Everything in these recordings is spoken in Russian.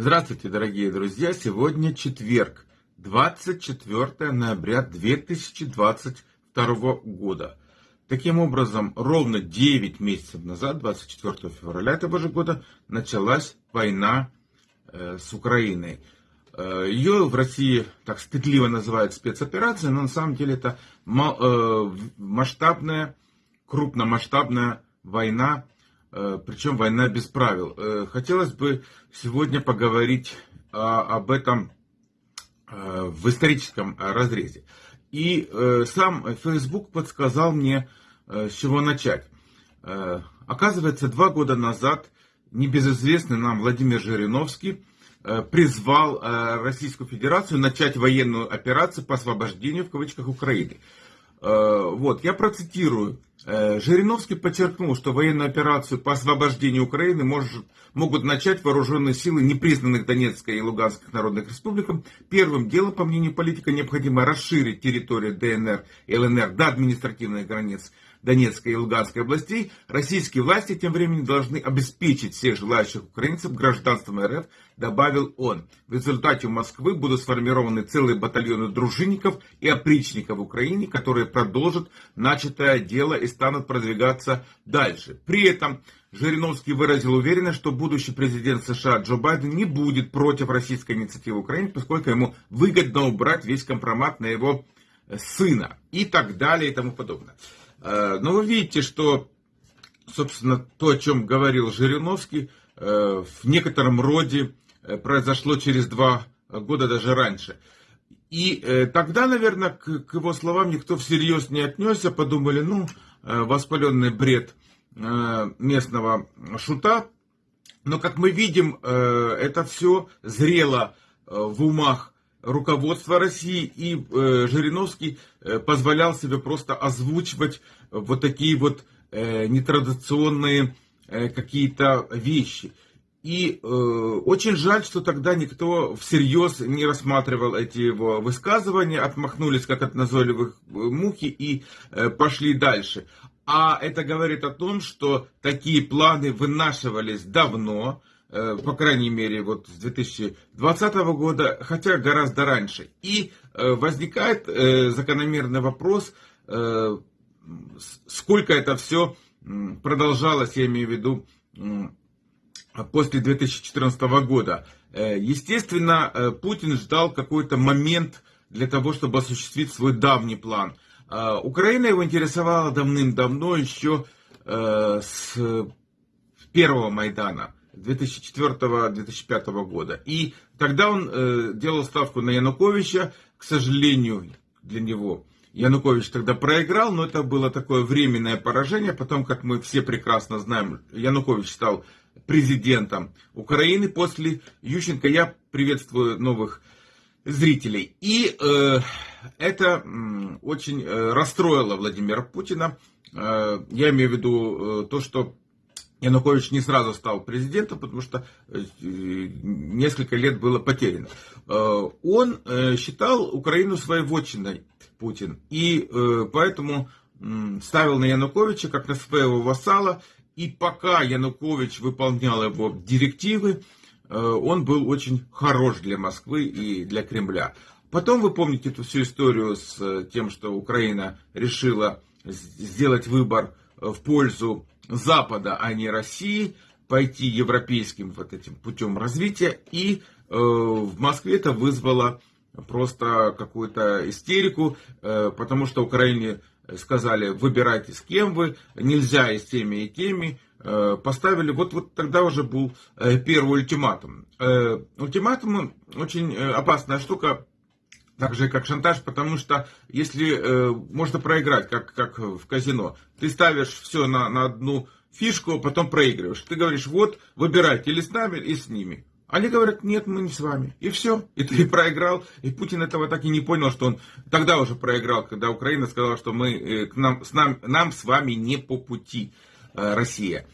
Здравствуйте, дорогие друзья! Сегодня четверг, 24 ноября 2022 года. Таким образом, ровно 9 месяцев назад, 24 февраля этого же года, началась война э, с Украиной. Э, ее в России так стыдливо называют спецоперацией, но на самом деле это э, масштабная, крупномасштабная война причем война без правил. Э, хотелось бы сегодня поговорить об этом э, в историческом разрезе. И сам Facebook подсказал мне, с чего начать. Оказывается, два года назад небезызвестный нам Владимир Жириновский призвал Российскую Федерацию начать военную операцию по освобождению, в кавычках, Украины. Э, вот, я процитирую. Э, Жириновский подчеркнул, что военную операцию по освобождению Украины может, могут начать вооруженные силы непризнанных Донецкой и Луганских народных республикам. Первым делом, по мнению политика, необходимо расширить территорию ДНР и ЛНР до административных границ Донецкой и Луганской областей, российские власти тем временем должны обеспечить всех желающих украинцев гражданством РФ, добавил он. В результате у Москвы будут сформированы целые батальоны дружинников и опричников в Украине, которые продолжат начатое дело и станут продвигаться дальше. При этом Жириновский выразил уверенность, что будущий президент США Джо Байден не будет против российской инициативы Украины, поскольку ему выгодно убрать весь компромат на его сына и так далее и тому подобное. Э, но вы видите, что, собственно, то, о чем говорил Жириновский, э, в некотором роде э, произошло через два года, даже раньше. И тогда, наверное, к его словам никто всерьез не отнесся, подумали, ну, воспаленный бред местного шута. Но, как мы видим, это все зрело в умах руководство России, и э, Жириновский э, позволял себе просто озвучивать вот такие вот э, нетрадиционные э, какие-то вещи. И э, очень жаль, что тогда никто всерьез не рассматривал эти его высказывания, отмахнулись как от назойливых э, мухи и э, пошли дальше. А это говорит о том, что такие планы вынашивались давно, по крайней мере, вот с 2020 года, хотя гораздо раньше. И э, возникает э, закономерный вопрос, сколько это все продолжалось, я имею в виду, после 2014 года. Естественно, Путин ждал какой-то момент для того, чтобы осуществить свой давний план. Украина его интересовала давным-давно, еще с первого Майдана. 2004-2005 года. И тогда он э, делал ставку на Януковича, к сожалению, для него. Янукович тогда проиграл, но это было такое временное поражение. Потом, как мы все прекрасно знаем, Янукович стал президентом Украины после Ющенко. Я приветствую новых зрителей. И э, это э, очень расстроило Владимира Путина. Э, я имею в виду э, то, что Янукович не сразу стал президентом, потому что э, несколько лет было потеряно. Э, он э, считал Украину своей вотчиной, Путин, и поэтому ставил на Януковича как на своего вассала, и пока Янукович выполнял его директивы, он был очень хорош для Москвы и для Кремля. Потом вы помните эту всю историю с тем, что Украина решила сделать выбор в пользу Запада, а не России, пойти европейским вот этим путем развития. И э, в Москве это вызвало просто какую-то истерику, э, потому что Украине сказали, выбирайте с кем вы, нельзя и с теми, и теми. Э, поставили, вот, вот тогда уже был э, первый ультиматум. Э, ультиматум очень э, опасная штука, так же, как шантаж, потому что если э, можно проиграть, как, как в казино, ты ставишь все на, на одну фишку, а потом проигрываешь. Ты говоришь, вот, выбирайте или с нами, или с ними. Они говорят, нет, мы не с вами. И все. И ты проиграл. И Путин этого так и не понял, что он тогда уже проиграл, когда Украина сказала, что мы, э, к нам, с нам, нам с вами не по пути э, Россия.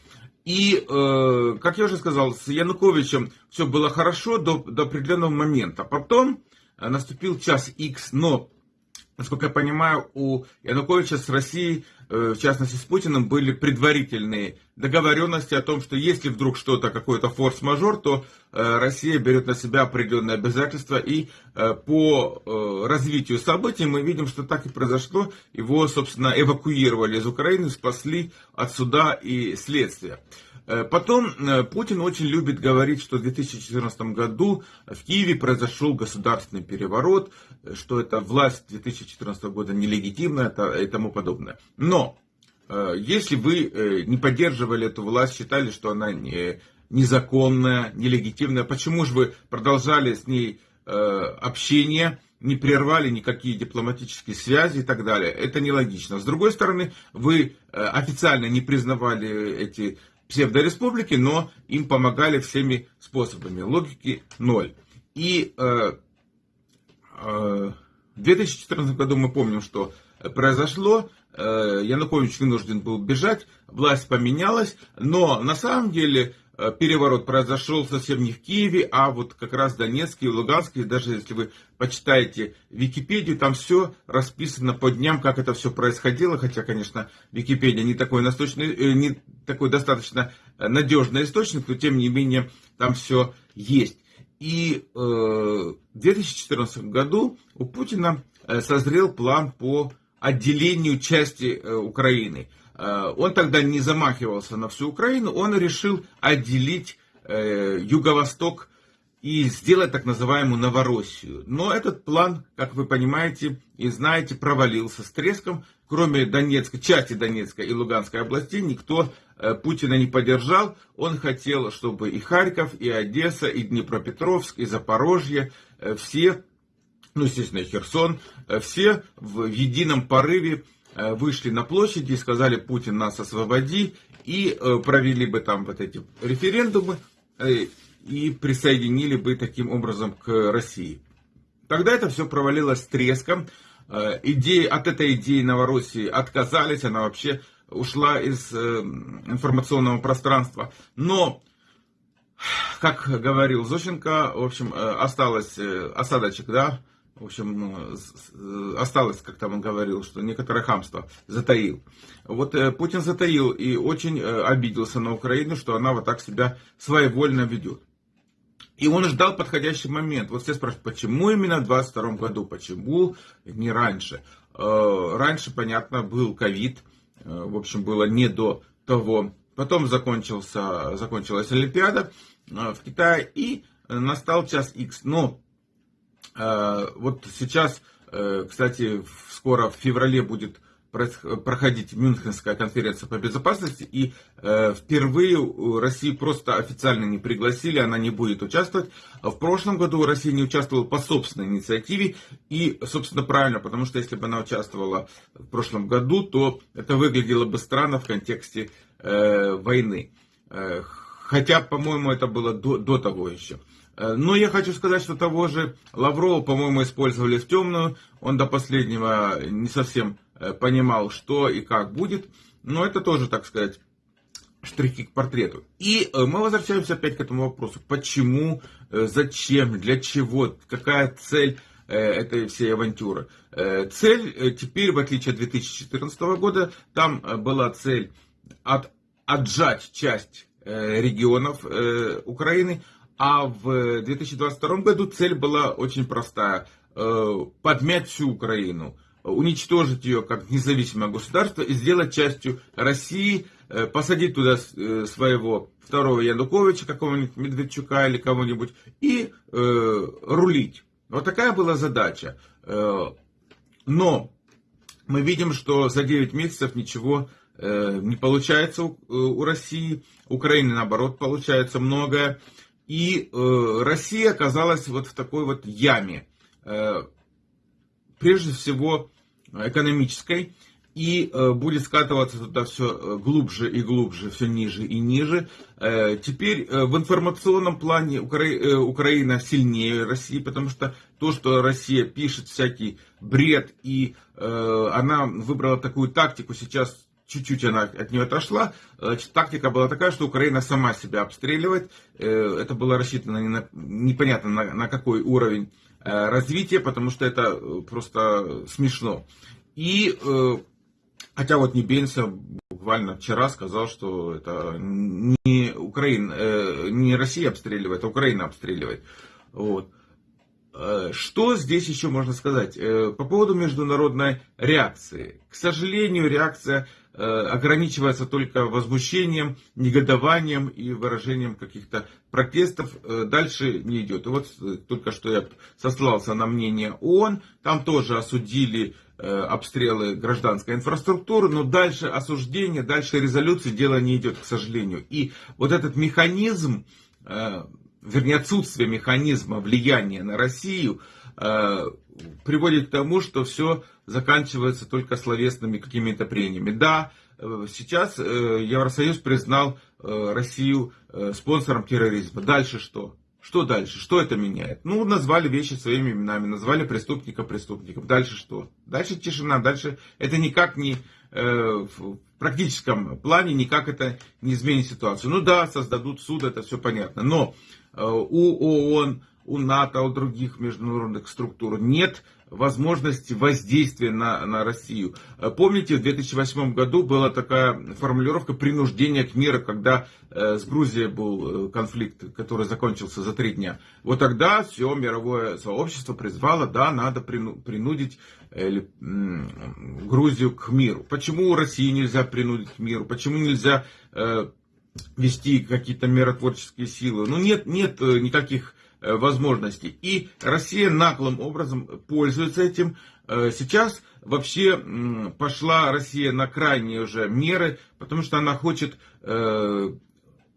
И, э, как я уже сказал, с Януковичем все было хорошо до, до определенного момента. Потом наступил час X, но, насколько я понимаю, у Януковича с Россией э, в частности с Путиным, были предварительные договоренности о том, что если вдруг что-то, какой-то форс-мажор, то э, Россия берет на себя определенные обязательства. И по развитию событий мы видим, что так и произошло. Его, собственно, эвакуировали из Украины, спасли от суда и следствия. Э, потом э, Путин очень любит говорить, что в 2014 году в Киеве произошел государственный переворот, э, что эта власть 2014 года нелегитимна и тому подобное. Но если вы не поддерживали эту власть, считали, что она незаконная, нелегитимная, почему же вы продолжали с ней общение, не прервали никакие дипломатические связи и так далее. Это нелогично. С другой стороны, вы официально не признавали эти псевдореспублики, но им помогали всеми способами. Логики ноль. И э, э, в 2014 году мы помним, что произошло. Э, Янукович вынужден был бежать, власть поменялась, но на самом деле переворот произошел совсем не в Киеве, а вот как раз Донецке и Луганске. Даже если вы почитаете Википедию, там все расписано по дням, как это все происходило. Хотя, конечно, Википедия не такой, насточный, э, не такой достаточно надежный источник, но тем не менее там все есть. И э, в 2014 году у Путина созрел план по отделению части Украины. Э, он тогда не замахивался на всю Украину, он решил отделить э, юго-восток и сделать так называемую Новороссию. Но этот план, как вы понимаете и знаете, провалился с треском. Кроме Донецка, части Донецкой и Луганской областей, никто э, Путина не поддержал. Он хотел, чтобы и Харьков, и Одесса, и Днепропетровск, и Запорожье, все, ну, естественно, Херсон, все в едином порыве вышли на площади и сказали, Путин нас освободи, и э, провели бы там вот эти референдумы, э, и присоединили бы таким образом к России. Тогда это все провалилось треском. Идеи, от этой идеи Новороссии отказались, она вообще ушла из информационного пространства. Но, как говорил Зощенко, в общем, осталось осадочек, да, в общем, ну, э, осталось, как там он говорил, что некоторое хамство затаил. Вот э, Путин затаил и очень э, обиделся на Украину, что она вот так себя своевольно ведет. И он ждал подходящий момент. Вот все спрашивают, почему именно в 22 году, почему не раньше? Раньше, понятно, был ковид, в общем, было не до того. Потом закончился, закончилась Олимпиада в Китае и настал час X. Но вот сейчас, э, кстати, скоро в феврале будет проходить Мюнхенская конференция по безопасности, и э, впервые Россию просто официально не пригласили, она не будет участвовать. В прошлом году Россия не участвовала по собственной инициативе, и, собственно, правильно, потому что если бы она участвовала в прошлом году, то это выглядело бы странно в контексте э, войны. Хотя, по-моему, это было до, до того еще. Э, но я хочу сказать, что того же Лаврова, по-моему, использовали в темную. Он до последнего не совсем э, понимал, что и как будет. Но это тоже, так сказать, штрихи к портрету. И э, мы возвращаемся опять к этому вопросу. Почему, зачем, для чего, какая цель этой всей авантюры. Цель теперь, в отличие от 2014 года, там была цель от, отжать часть регионов Украины, а в 2022 году цель была очень простая. Э, подмять всю Украину, уничтожить ее как независимое государство и сделать частью России, э, посадить туда э, своего второго Януковича, какого-нибудь Медведчука или кого-нибудь, и рулить. Вот такая была задача. Но мы видим, что за 9 месяцев ничего не получается у России. Украины, наоборот, получается многое. И э, Россия оказалась вот в такой вот яме, э, прежде всего экономической, и э, будет скатываться туда все э, глубже и глубже, все ниже и ниже. Э, теперь э, в информационном плане Укра... э, Украина сильнее России, потому что то, что Россия пишет всякий бред, и э, она выбрала такую тактику сейчас чуть-чуть она от нее отошла. Значит, тактика была такая, что Украина сама себя обстреливает. Э, это было рассчитано не на, непонятно на, на какой уровень э, развития, потому что это э, просто смешно. И Хотя вот Небенца буквально вчера сказал, что это не Украина, э, не Россия обстреливает, а Украина обстреливает. Вот. Э, что здесь еще можно сказать? Э, по поводу международной реакции. К сожалению, реакция э, ограничивается только возмущением, негодованием и выражением каких-то протестов. Дальше не идет. И вот только что я сослался на мнение ООН. Там тоже осудили обстрелы гражданской инфраструктуры, но дальше осуждение, дальше резолюции дело не идет, к сожалению. И вот этот механизм вернее отсутствие механизма влияния на Россию э, приводит к тому, что все заканчивается только словесными какими-то прениями. Да, э, сейчас э, Евросоюз признал Россию спонсором терроризма. Дальше что? Что дальше? Что это меняет? Ну, назвали вещи своими именами, назвали преступника преступником. Дальше что? Дальше тишина, дальше это никак не э, в практическом плане никак это не изменит ситуацию. Ну да, создадут суд, это все понятно. Но у ООН, у НАТО, у других международных структур нет возможности воздействия на, на Россию. Э, помните, в 2008 году была такая формулировка принуждения к миру, когда э, с Грузией был конфликт, который закончился за три дня. Вот тогда все мировое сообщество призвало, да, надо принудить Грузию к миру. Почему Россию нельзя принудить к миру? Почему нельзя вести какие-то миротворческие силы. Ну, нет, нет э, никаких э, возможностей. И Россия наглым образом пользуется этим. Э, сейчас вообще пошла Россия на крайние уже меры, потому что она хочет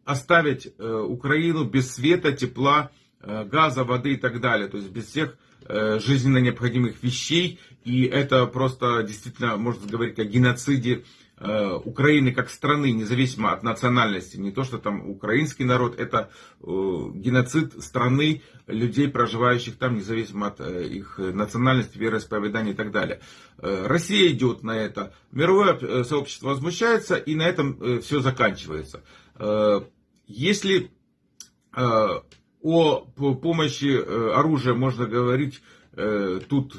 оставить Украину без света, тепла, газа, воды и так далее. То есть без всех жизненно необходимых вещей. И это просто действительно можно говорить о геноциде Украины как страны, независимо от национальности, не то, что там украинский народ, это э, геноцид страны, людей, проживающих там, независимо от э, их национальности, вероисповедания и так далее. Россия идет на это, мировое сообщество возмущается, и на этом все заканчивается. Если о помощи оружия можно говорить, тут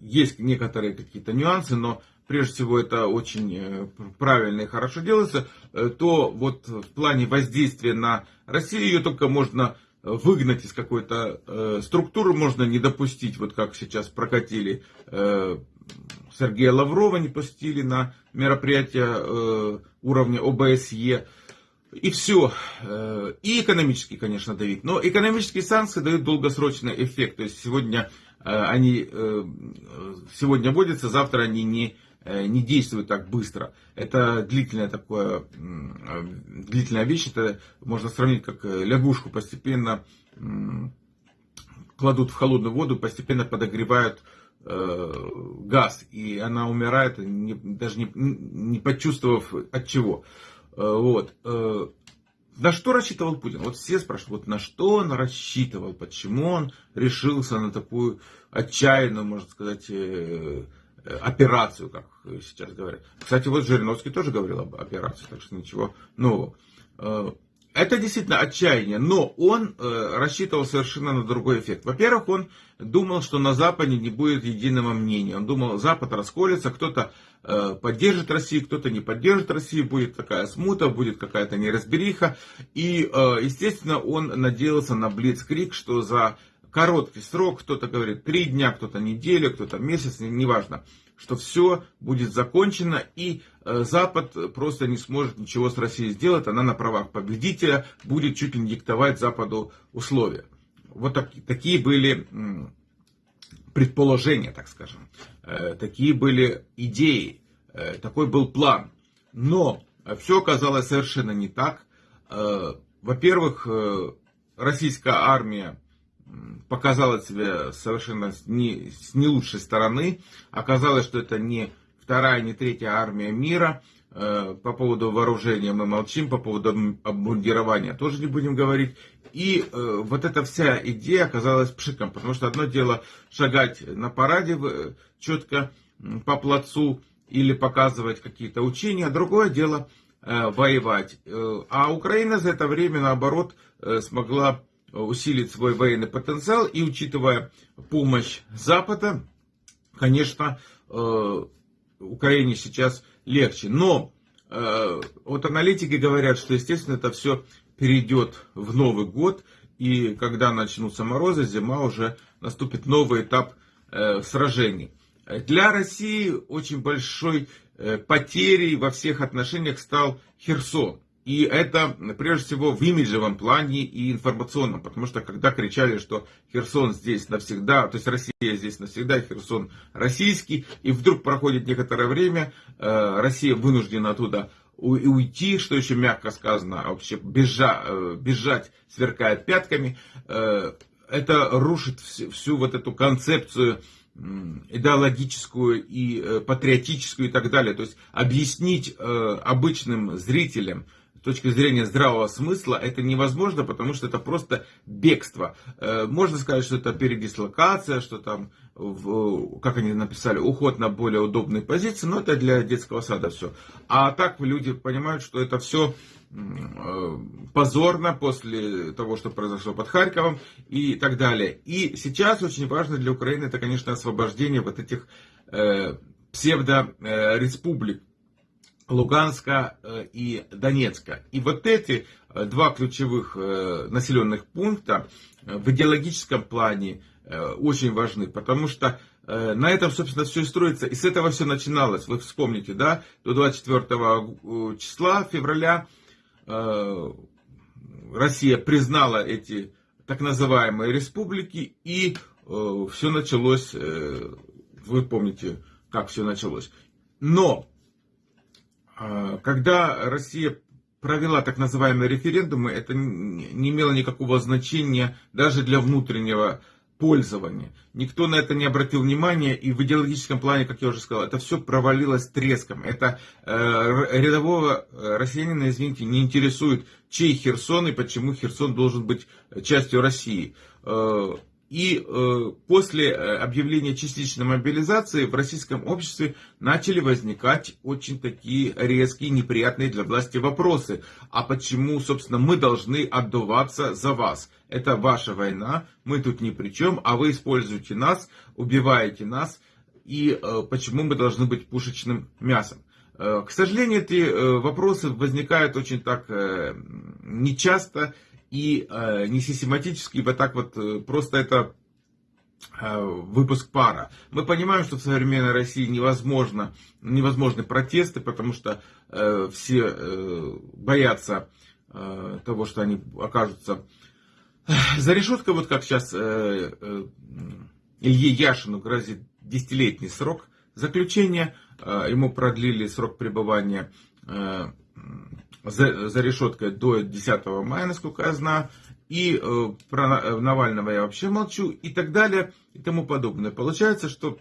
есть некоторые какие-то нюансы, но прежде всего это очень э, правильно и хорошо делается, э, то вот в плане воздействия на Россию ее только можно выгнать из какой-то э, структуры, можно не допустить, вот как сейчас прокатили Сергея Лаврова, не пустили на мероприятие уровня ОБСЕ. И все. И экономически, конечно, давить. Но экономические санкции дают долгосрочный эффект. То есть сегодня они сегодня вводятся, завтра они не Э, не действует так быстро. Это длительная такое, длительная вещь, это можно сравнить как э, лягушку постепенно кладут в холодную воду, постепенно подогревают э, газ, и она умирает, не, даже не, не почувствовав от чего. Вот. На что рассчитывал Путин? Вот все спрашивают, вот на что он рассчитывал, почему он решился на такую отчаянную, можно сказать, Э, операцию, как сейчас говорят. Кстати, вот Жириновский тоже говорил об операции, так что ничего нового. Э, это действительно отчаяние, но он э, рассчитывал совершенно на другой эффект. Во-первых, он думал, что на Западе не будет единого мнения. Он думал, Запад расколется, кто-то поддержит Россию, кто-то не поддержит Россию, будет такая смута, будет какая-то неразбериха. И, естественно, он надеялся на Блицкрик, что за короткий срок, кто-то говорит три дня, кто-то неделю, кто-то месяц, неважно, что все будет закончено и э, Запад просто не сможет ничего с Россией сделать, она на правах победителя будет чуть ли не диктовать Западу условия. Вот так, такие были предположения, так скажем, э, такие были идеи, э, такой был план. Но все оказалось совершенно не так. Во-первых, российская армия показала себя совершенно не, с не лучшей стороны. Оказалось, что это не вторая, не третья армия мира. Э, по поводу вооружения мы молчим, по поводу обмундирования тоже не будем говорить. И э, вот эта вся идея оказалась пшиком, потому что одно дело шагать на параде четко по плацу или показывать какие-то учения, другое дело э, воевать. А Украина за это время, наоборот, смогла усилить свой военный потенциал и учитывая помощь Запада, конечно, э, Украине сейчас легче. Но э, вот аналитики говорят, что, естественно, это все перейдет в Новый год, и когда начнутся морозы, зима уже наступит новый этап э, сражений. Для России очень большой потерей во всех отношениях стал Херсон. И это, прежде всего, в имиджевом плане и информационном, потому что когда кричали, что Херсон здесь навсегда, то есть Россия здесь навсегда, Херсон российский, и вдруг проходит некоторое время, э, Россия вынуждена оттуда уйти, что еще мягко сказано, а вообще бежа, э, бежать, сверкая пятками, э, это рушит всю вот эту концепцию идеологическую и патриотическую и так далее. То есть объяснить обычным зрителям, точки зрения здравого смысла это невозможно, потому что это просто бегство. Э, можно сказать, что это передислокация, что там, как они написали, уход на более удобные позиции, но это для детского сада все. А так люди понимают, что это все э, позорно после того, что произошло под Харьковом и так далее. И сейчас очень важно для Украины, это, конечно, освобождение вот этих э, псевдореспублик, Луганска э, и Донецка. И вот эти э, два ключевых э, населенных пункта в идеологическом плане очень важны, потому что на этом, собственно, все и строится. И с этого все начиналось. Вы вспомните, да, до 24 числа февраля Россия признала эти так называемые республики, и все началось, вы помните, как все началось. Но когда Россия провела так называемые референдумы, это не имело никакого значения даже для внутреннего пользования. Никто на это не обратил внимания, и в идеологическом плане, как я уже сказал, это все провалилось треском. Это э, рядового э, россиянина, извините, не интересует, чей Херсон и почему Херсон должен быть частью России. Э, и э, после э, объявления частичной мобилизации в российском обществе начали возникать очень такие резкие, неприятные для власти вопросы. А почему, собственно, мы должны отдуваться за вас? Это ваша война, мы тут ни при чем, а вы используете нас, убиваете нас. И э, почему мы должны быть пушечным мясом? К сожалению, эти вопросы возникают очень так нечасто и э, не систематически, вот так вот э, просто это э, выпуск пара. Мы понимаем, что в современной России невозможно, невозможны протесты, потому что э, все э, боятся э, того, что они окажутся за решеткой, вот как сейчас э, э, Илье Яшину грозит десятилетний срок заключения, э, ему продлили срок пребывания э, за, за решеткой до 10 мая, насколько я знаю. И э, про э, Навального я вообще молчу и так далее и тому подобное. Получается, что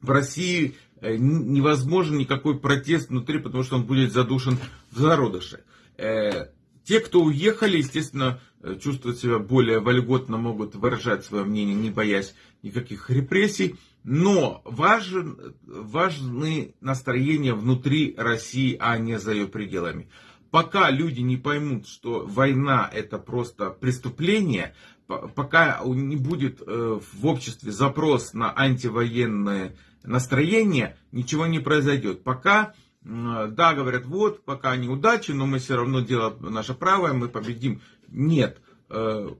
в России э, невозможен никакой протест внутри, потому что он будет задушен в зародыше. Э, те, кто уехали, естественно, э, чувствуют себя более вольготно, могут выражать свое мнение, не боясь никаких репрессий. Но важен, важны настроения внутри России, а не за ее пределами пока люди не поймут, что война это просто преступление, пока не будет э, в обществе запрос на антивоенное настроение, ничего не произойдет. Пока, да, говорят, вот, пока неудачи, но мы все равно делаем наше правое, мы победим. Нет, э,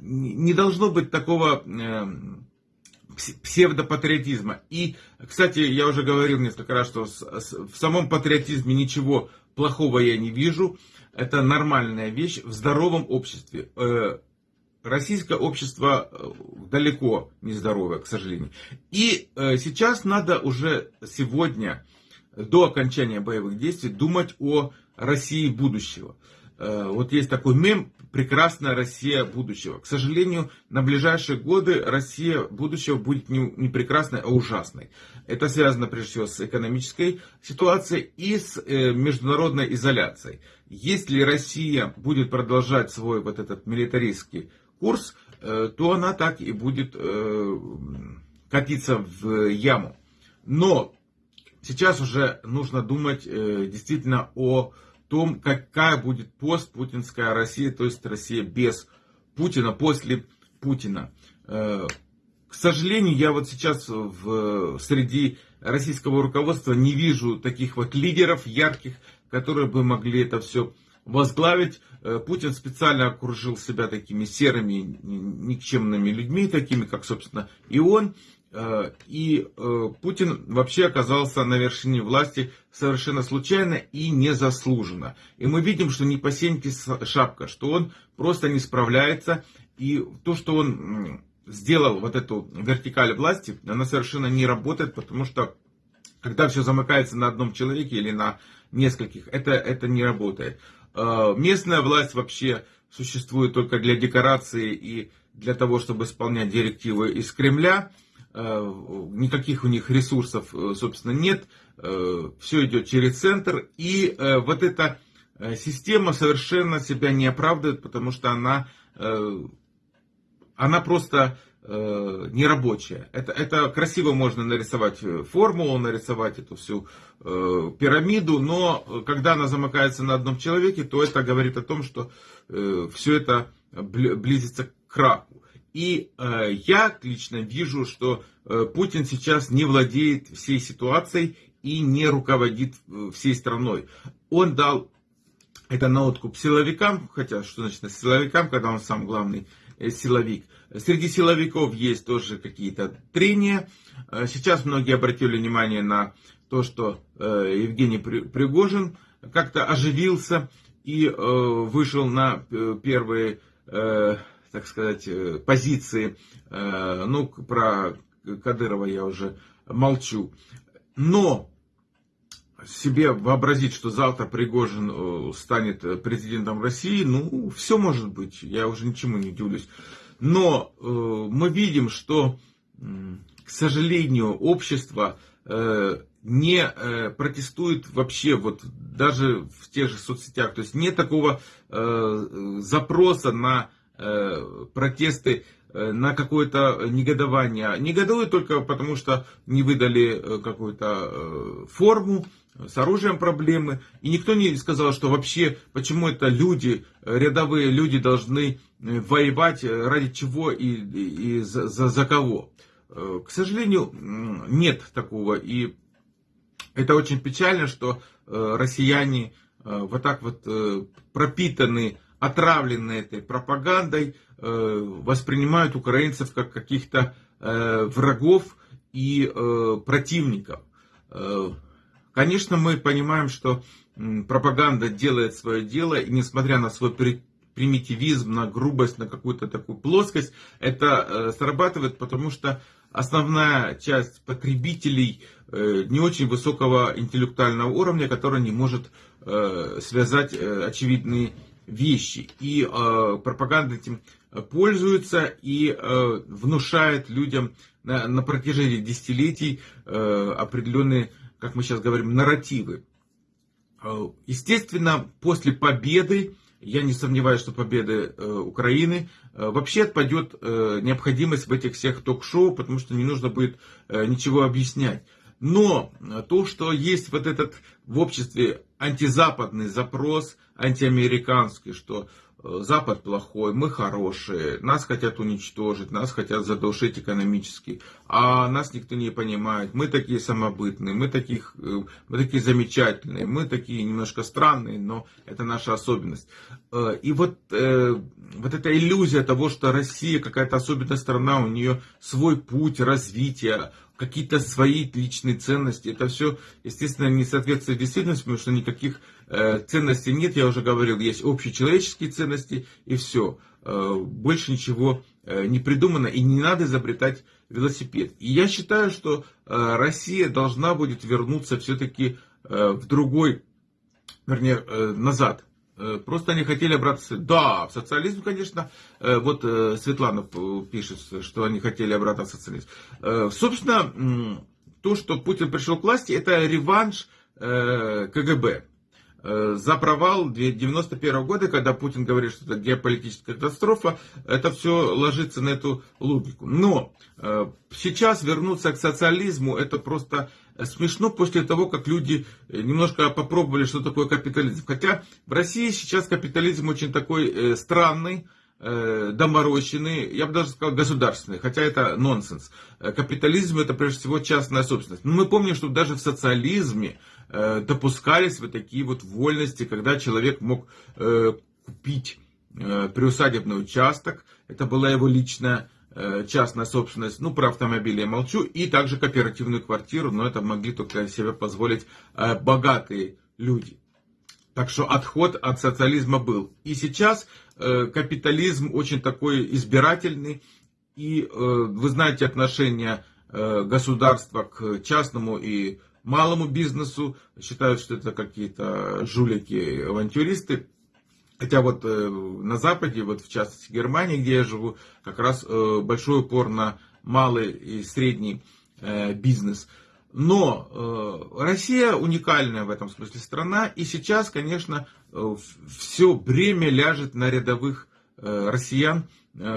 не должно быть такого э, псевдопатриотизма. И, кстати, я уже говорил несколько раз, что в самом патриотизме ничего плохого я не вижу. Это нормальная вещь в здоровом обществе. Э, российское общество э, далеко не здоровое, к сожалению. И э, сейчас надо уже сегодня, до окончания боевых действий, думать о России будущего. Вот есть такой мем «Прекрасная Россия будущего». К сожалению, на ближайшие годы Россия будущего будет не, не прекрасной, а ужасной. Это связано прежде всего с экономической ситуацией и с э, международной изоляцией. Если Россия будет продолжать свой вот этот милитаристский курс, э, то она так и будет э, катиться в яму. Но сейчас уже нужно думать э, действительно о том, какая будет постпутинская Россия, то есть Россия без Путина, после Путина. Э, к сожалению, я вот сейчас в, среди российского руководства не вижу таких вот лидеров ярких, которые бы могли это все возглавить. Э, Путин специально окружил себя такими серыми, никчемными людьми, такими как, собственно, и он. Э, и э, Путин вообще оказался на вершине власти совершенно случайно и незаслуженно. И мы видим, что не по сеньке шапка, что он просто не справляется. И то, что он сделал вот эту вертикаль власти, она совершенно не работает, потому что когда все замыкается на одном человеке или на нескольких, это, это не работает. Э, местная власть вообще существует только для декорации и для того, чтобы исполнять директивы из Кремля. Э, никаких у них ресурсов, э, собственно, нет. Все идет через центр. И вот эта система совершенно себя не оправдывает, потому что она, она просто э, нерабочая. Это, это красиво можно нарисовать э, формулу, нарисовать эту всю э, пирамиду, но когда она замыкается на одном человеке, то это говорит о том, что э, все это близится к краку. И э, я лично вижу, что э, Путин сейчас не владеет всей ситуацией и не руководит э, всей страной. Он дал это на откуп силовикам, хотя что значит силовикам, когда он сам главный Э, силовик. Среди силовиков есть тоже какие-то трения. Э, сейчас многие обратили внимание на то, что Евгений Пригожин как-то оживился и вышел на первые, так сказать, позиции. Ну, про Кадырова я уже молчу. Но себе вообразить, что завтра Пригожин э, станет э, президентом России, ну, все может быть, я уже ничему не удивлюсь. Но э, мы видим, что, э, к сожалению, общество э, не э, протестует вообще, вот даже в тех же соцсетях. То есть нет такого э, запроса на э, протесты э, на какое-то негодование. Негодуют только потому, что не выдали какую-то форму, с оружием проблемы. И никто не сказал, что вообще, почему это люди, рядовые люди должны э, воевать, э, ради чего и, и, за, за, за кого. Э, к сожалению, нет такого. И это очень печально, что россияне вот так вот пропитаны, отравлены этой пропагандой, воспринимают украинцев как каких-то врагов и противников. Конечно, мы понимаем, что пропаганда делает свое дело, и несмотря на свой примитивизм, на грубость, на какую-то такую плоскость, это э, срабатывает, потому что основная часть потребителей э, не очень высокого интеллектуального уровня, которая не может э, связать очевидные вещи. И пропаганда этим пользуется и внушает людям на протяжении десятилетий определенные как мы сейчас говорим, нарративы. Э, естественно, после победы, я не сомневаюсь, что победы э, Украины, э, вообще отпадет необходимость в этих всех ток-шоу, потому что не нужно будет ничего объяснять. Но то, что есть вот этот в обществе антизападный запрос, антиамериканский, что Запад плохой, мы хорошие, нас хотят уничтожить, нас хотят задушить экономически, а нас никто не понимает. Мы такие самобытные, мы, таких, э, мы такие замечательные, мы такие немножко странные, но это наша особенность. Э, и вот, э, вот эта иллюзия того, что Россия какая-то особенная страна, у нее свой путь развития, какие-то свои личные ценности. Это все, естественно, не соответствует действительности, потому что никаких э, ценностей нет. Я уже говорил, есть общечеловеческие ценности и все. Э, больше ничего э, не придумано и не надо изобретать велосипед. И я считаю, что э, Россия должна будет вернуться все-таки э, в другой, вернее, э, назад Э, просто они хотели обратно. Да, в социализм, конечно. Э, вот э, Светлана пишет, что они хотели обратно в социализм. Собственно, то, что Путин пришел к власти, это реванш КГБ за провал 91 года, когда Путин говорит, что это геополитическая катастрофа, это все ложится на эту логику. Но сейчас вернуться к социализму, это просто смешно после того, как люди э, немножко попробовали, что такое капитализм. Хотя в России сейчас капитализм очень такой э, странный, э, доморощенный, я бы даже сказал государственный, хотя это нонсенс. Э, капитализм это прежде всего частная собственность. Но мы помним, что даже в социализме э, допускались вот такие вот вольности, когда человек мог э, купить э, приусадебный участок, это была его личная э, частная собственность, ну, про автомобили я молчу, и также кооперативную квартиру, но это могли только себе позволить э, богатые люди. Так что отход от социализма был. И сейчас э, капитализм очень такой избирательный. И э, вы знаете отношение э, государства к частному и малому бизнесу. Считают, что это какие-то жулики, авантюристы. Хотя вот э, на Западе, вот в частности Германии, где я живу, как раз э, большой упор на малый и средний э, бизнес. Но Россия уникальная в этом смысле страна, и сейчас, конечно, все бремя ляжет на рядовых россиян,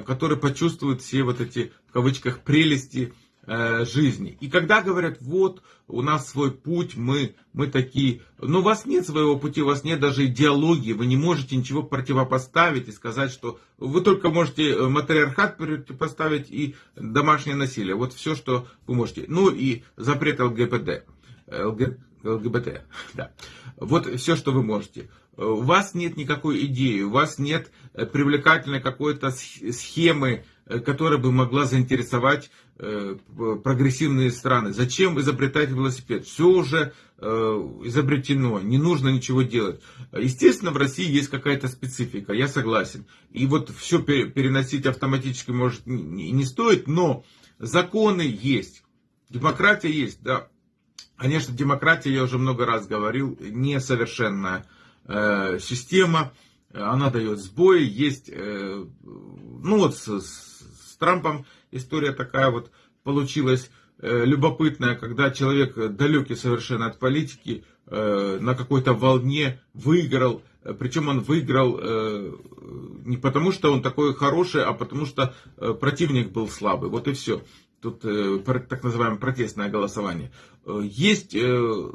которые почувствуют все вот эти, в кавычках, прелести жизни. И когда говорят, вот, у нас свой путь, мы, мы такие, но у вас нет своего пути, у вас нет даже идеологии, вы не можете ничего противопоставить и сказать, что вы только можете э, матриархат противопоставить и домашнее насилие. Вот все, что вы можете. Ну и запрет ЛГБТ. ЛГ, ЛГБТ, да. Вот все, что вы можете. У вас нет никакой идеи, у вас нет э, привлекательной какой-то схемы, которая бы могла заинтересовать Э, прогрессивные страны. Зачем изобретать велосипед? Все уже э, изобретено, не нужно ничего делать. Естественно, в России есть какая-то специфика, я согласен. И вот все переносить автоматически может не стоит, но законы есть, демократия есть, да. Конечно, демократия, я уже много раз говорил, несовершенная э, система, она дает сбои, есть, э, ну вот с Трампом история такая вот получилась э, любопытная, когда человек далекий совершенно от политики, э, на какой-то волне выиграл, причем он выиграл э, не потому, что он такой хороший, а потому что противник был слабый. Вот и все. Тут так называемое протестное голосование. Есть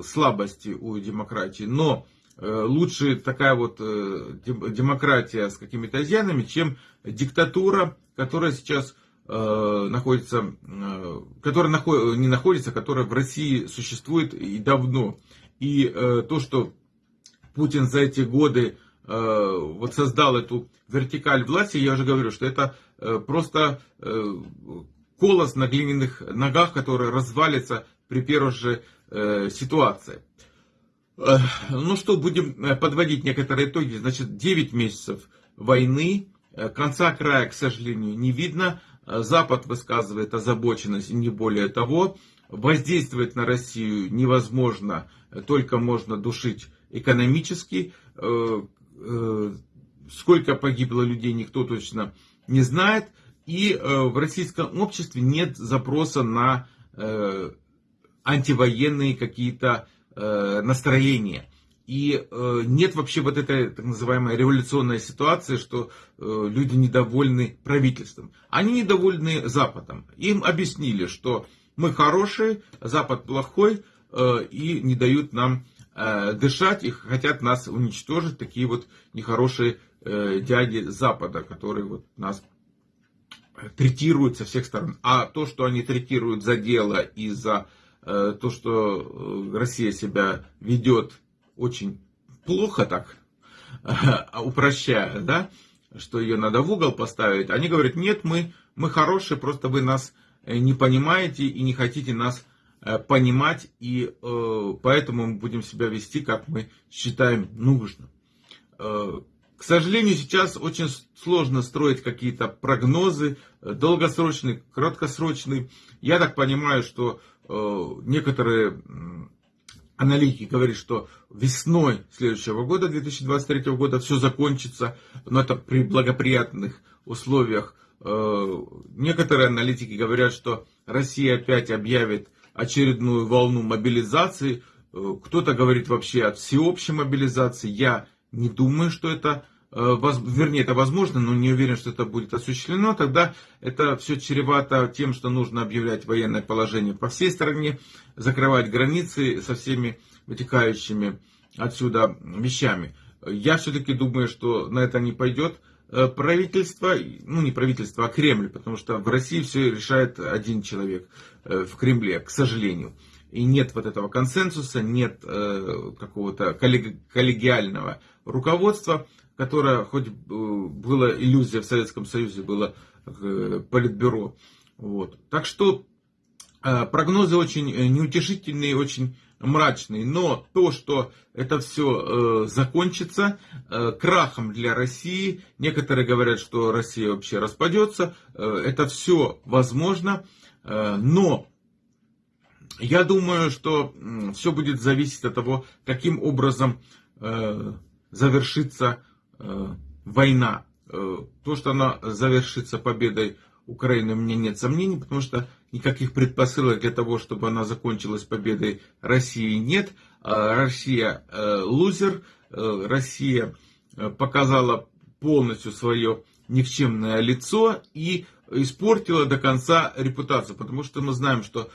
слабости у демократии, но лучше такая вот демократия с какими-то изъянами, чем диктатура, которая сейчас Э, находится, э, которая наход, не находится, которая в России существует и давно. И э, то, что Путин за эти годы вот создал эту вертикаль власти, я уже говорю, что это просто колос на глиняных ногах, который развалится при первой же ситуации. Ну что, будем подводить некоторые итоги. Значит, 9 месяцев войны, конца края, к сожалению, не видно. Запад высказывает озабоченность не более того. Воздействовать на Россию невозможно, только можно душить экономически. Э, э, сколько погибло людей, никто точно не знает. И э, в российском обществе нет запроса на антивоенные какие-то настроения. И э, нет вообще вот этой так называемой революционной ситуации, что э, люди недовольны правительством. Они недовольны Западом. Им объяснили, что мы хорошие, Запад плохой, э, и не дают нам э, дышать, и хотят нас уничтожить, такие вот нехорошие э, дяди Запада, которые вот нас третируют со всех сторон. А то, что они третируют за дело и за э, то, что э, Россия себя ведет очень плохо так, упрощая, да, что ее надо в угол поставить, они говорят, нет, мы, мы хорошие, просто вы нас э, не понимаете и не хотите нас э, понимать, и э, поэтому мы будем себя вести, как мы считаем нужным. Э, к сожалению, сейчас очень сложно строить какие-то прогнозы, э, долгосрочные, краткосрочные. Я так понимаю, что э, некоторые аналитики говорят, что весной следующего года, 2023 года, все закончится, но это при благоприятных условиях. Э, некоторые аналитики говорят, что Россия опять объявит очередную волну мобилизации. Э, кто-то говорит вообще о всеобщей мобилизации. Я не думаю, что это Э, вернее, это возможно, но не уверен, что это будет осуществлено, тогда это все чревато тем, что нужно объявлять военное положение по всей стране, закрывать границы со всеми вытекающими отсюда вещами. Я все-таки думаю, что на это не пойдет правительство, ну не правительство, а Кремль, потому что в России все решает один человек в Кремле, к сожалению. И нет вот этого консенсуса, нет какого-то коллегиального руководства, которое хоть было иллюзия в Советском Союзе, было политбюро. Вот. Так что прогнозы очень неутешительные, очень мрачный, но то, что это все э, закончится э, крахом для России, некоторые говорят, что Россия вообще распадется, э, это все возможно, э, но я думаю, что э, все будет зависеть от того, каким образом э, завершится э, война. Э, то, что она завершится победой Украины, у меня нет сомнений, потому что никаких предпосылок для того, чтобы она закончилась победой России нет. А Россия э, лузер, э, Россия э, показала полностью свое никчемное лицо и испортила до конца репутацию, потому что мы знаем, что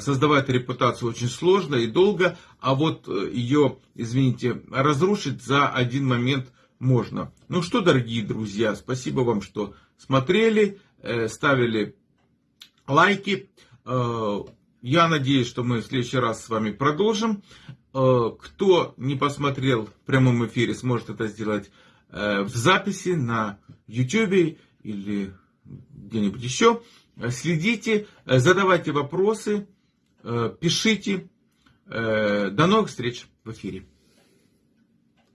создавать репутацию очень сложно и долго, а вот ее, извините, разрушить за один момент можно. Ну что, дорогие друзья, спасибо вам, что смотрели, ставили лайки. Э, я надеюсь, что мы в следующий раз с вами продолжим. Э, кто не посмотрел в прямом эфире, сможет это сделать э, в записи на YouTube или где-нибудь еще. Следите, задавайте вопросы, пишите. До новых встреч в эфире.